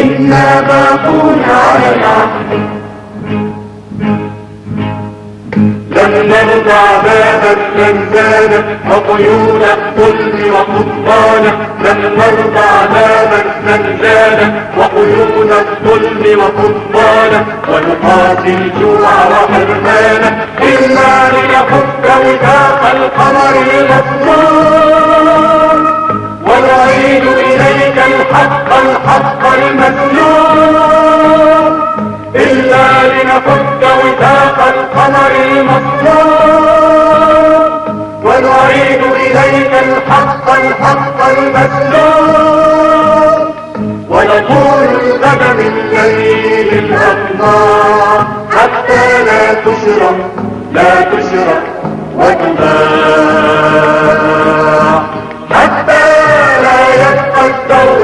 إنا باقون على العهد لن نرضى باب الزنزانة وقيود الظلم وقضبانة لن نرضى باب الزنزانة وقيود الظلم وقضبانة ونقاتل الجوع وحرمانة إلا لنفك وثاق القمر المسلول الحق الحق المسلوب. إلا لنفك وثاق القمر المطلوب ونعيد إليك الحق الحق المسلوب. ونقول الغد من ليل الأقمار حتى لا تشرق لا تشرق وتباع. حتى go.